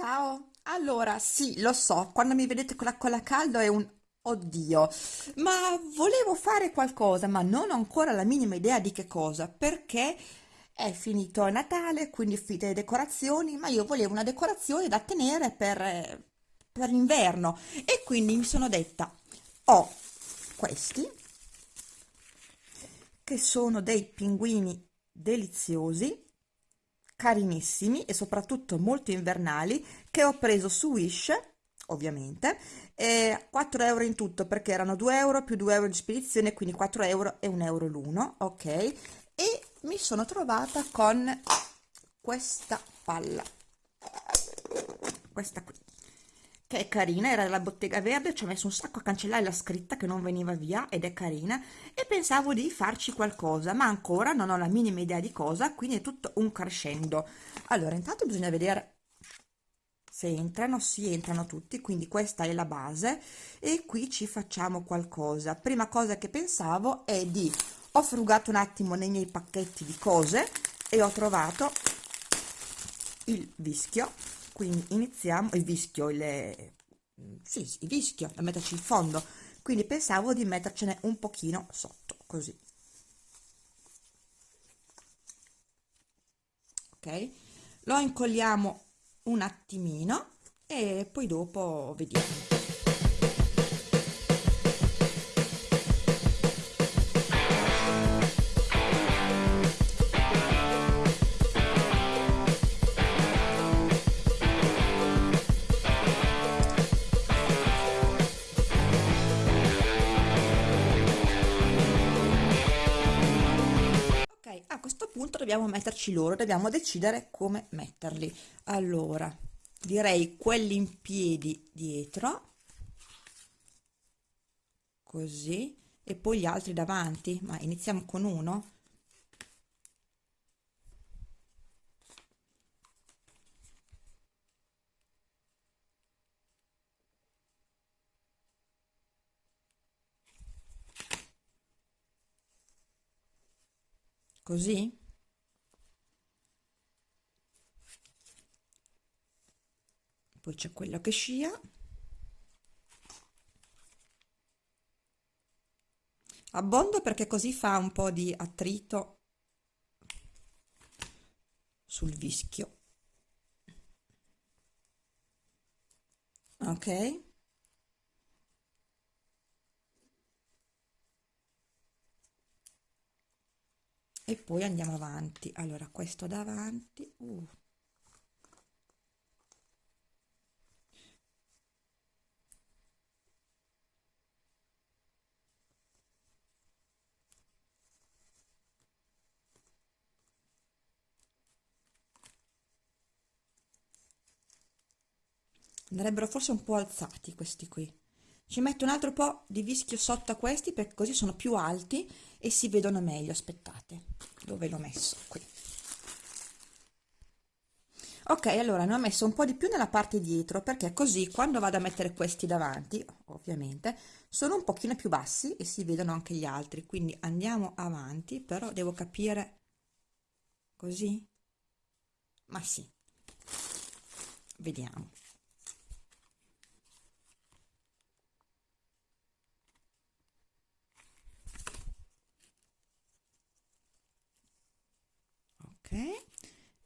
Ciao, allora sì, lo so, quando mi vedete con la colla calda è un oddio, ma volevo fare qualcosa, ma non ho ancora la minima idea di che cosa, perché è finito Natale, quindi finite le decorazioni, ma io volevo una decorazione da tenere per, eh, per l'inverno e quindi mi sono detta, ho questi che sono dei pinguini deliziosi carinissimi e soprattutto molto invernali che ho preso su Wish ovviamente e 4 euro in tutto perché erano 2 euro più 2 euro di spedizione quindi 4 euro e 1 euro l'uno ok? E mi sono trovata con questa palla. Questa qui che è carina, era della Bottega Verde, ci ho messo un sacco a cancellare la scritta che non veniva via ed è carina e pensavo di farci qualcosa, ma ancora non ho la minima idea di cosa, quindi è tutto un crescendo. Allora, intanto bisogna vedere se entrano, si entrano tutti, quindi questa è la base e qui ci facciamo qualcosa. Prima cosa che pensavo è di, ho frugato un attimo nei miei pacchetti di cose e ho trovato il vischio quindi iniziamo il vischio il, sì, il vischio da metterci in fondo. Quindi pensavo di mettercene un pochino sotto così. Ok? Lo incolliamo un attimino e poi dopo vediamo dobbiamo metterci loro, dobbiamo decidere come metterli. Allora, direi quelli in piedi dietro, così, e poi gli altri davanti, ma iniziamo con uno. Così? Poi c'è quello che scia. Abbondo perché così fa un po' di attrito sul vischio. Ok? e poi andiamo avanti allora questo davanti uh. Andrebbero forse un po' alzati questi qui. Ci metto un altro po' di vischio sotto a questi perché così sono più alti e si vedono meglio aspettate dove l'ho messo? Qui. Ok allora ne ho messo un po' di più nella parte dietro perché così quando vado a mettere questi davanti ovviamente sono un pochino più bassi e si vedono anche gli altri. Quindi andiamo avanti però devo capire così? Ma sì. Vediamo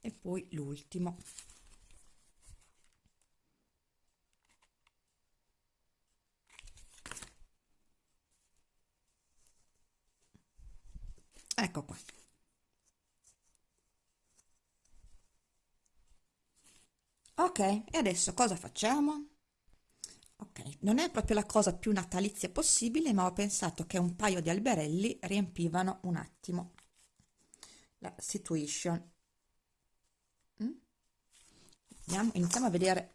e poi l'ultimo. Ecco qua. Ok e adesso cosa facciamo? Ok non è proprio la cosa più natalizia possibile ma ho pensato che un paio di alberelli riempivano un attimo la situation. Mm? Andiamo, iniziamo a vedere.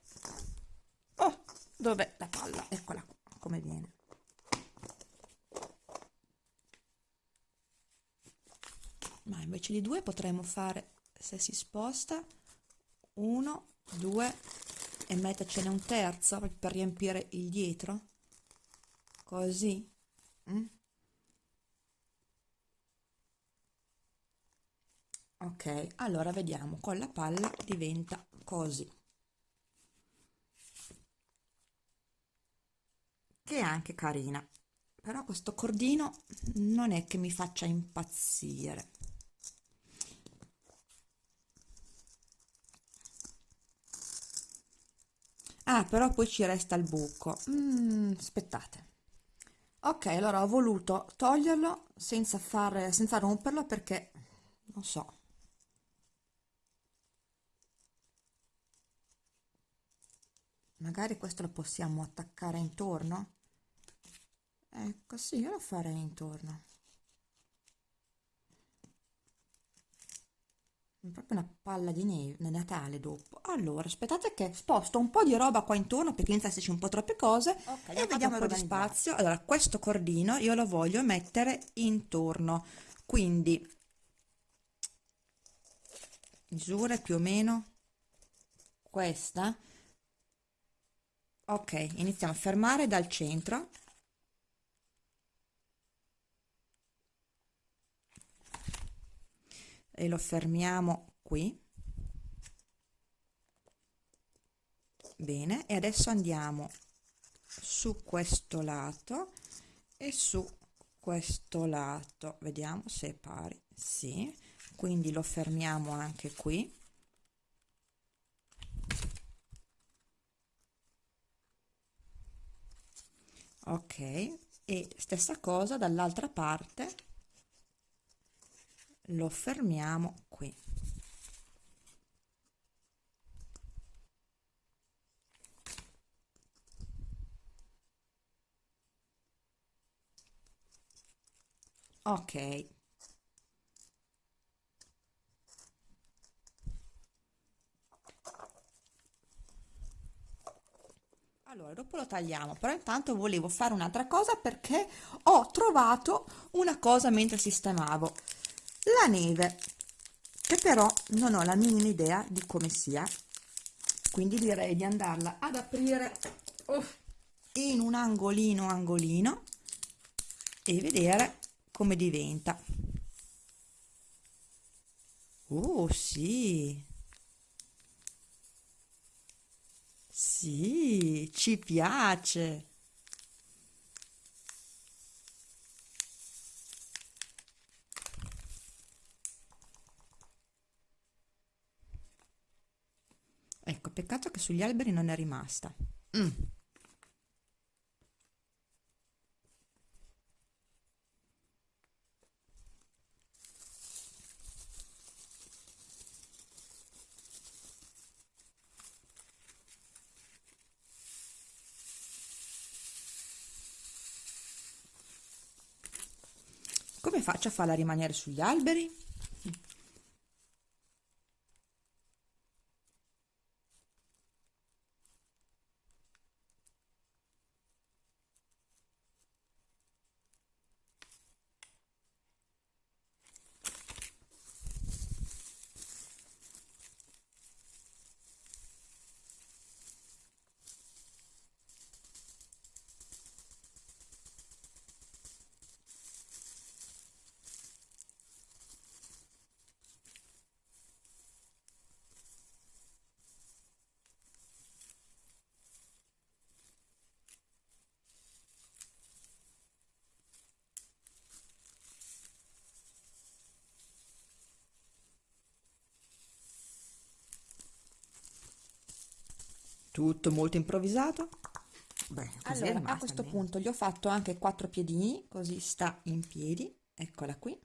Oh, dove la palla? Eccola come viene. Ma invece di due potremmo fare se si sposta uno due e mettercene un terzo per riempire il dietro? Così? Mm? ok allora vediamo con la palla diventa così. Che è anche carina però questo cordino non è che mi faccia impazzire. Ah però poi ci resta il buco. Mm, aspettate. Ok allora ho voluto toglierlo senza fare senza romperlo perché non so magari questo lo possiamo attaccare intorno? Ecco sì io lo farei intorno. Proprio una palla di neve Natale dopo. Allora aspettate che sposto un po' di roba qua intorno perché inizia a esserci un po' troppe cose okay, e vediamo un po' di spazio. Allora questo cordino io lo voglio mettere intorno. Quindi misure più o meno questa ok iniziamo a fermare dal centro. E lo fermiamo qui. Bene e adesso andiamo su questo lato e su questo lato. Vediamo se è pari. Sì quindi lo fermiamo anche qui ok e stessa cosa dall'altra parte. Lo fermiamo qui. Ok allora dopo lo tagliamo però intanto volevo fare un'altra cosa perché ho trovato una cosa mentre sistemavo. La neve che però non ho la minima idea di come sia quindi direi di andarla ad aprire oh, in un angolino angolino e vedere come diventa. Oh sì sì ci piace ecco peccato che sugli alberi non è rimasta mm. Come faccio a farla rimanere sugli alberi? Tutto molto improvvisato. Beh, allora a questo bene. punto gli ho fatto anche quattro piedini così sta in piedi. Eccola qui.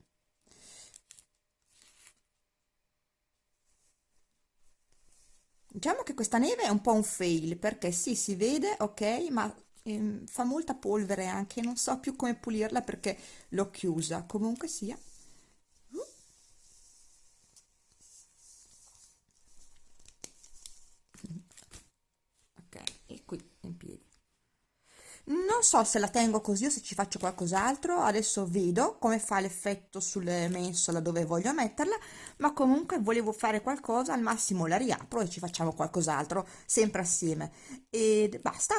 Diciamo che questa neve è un po' un fail perché sì si vede ok ma ehm, fa molta polvere anche non so più come pulirla perché l'ho chiusa. Comunque sia non so se la tengo così o se ci faccio qualcos'altro. Adesso vedo come fa l'effetto sulle mensole dove voglio metterla ma comunque volevo fare qualcosa al massimo la riapro e ci facciamo qualcos'altro sempre assieme. E basta.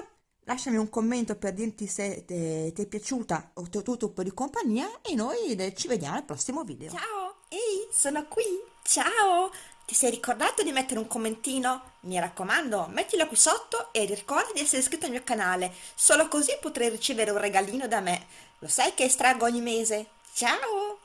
Lasciami un commento per dirti se ti è piaciuta o ho avuto un po' di compagnia e noi ci vediamo al prossimo video. Ciao ehi sono qui. Ciao! Ti sei ricordato di mettere un commentino? Mi raccomando, mettilo qui sotto e ricorda di essere iscritto al mio canale. Solo così potrai ricevere un regalino da me. Lo sai che estraggo ogni mese? Ciao!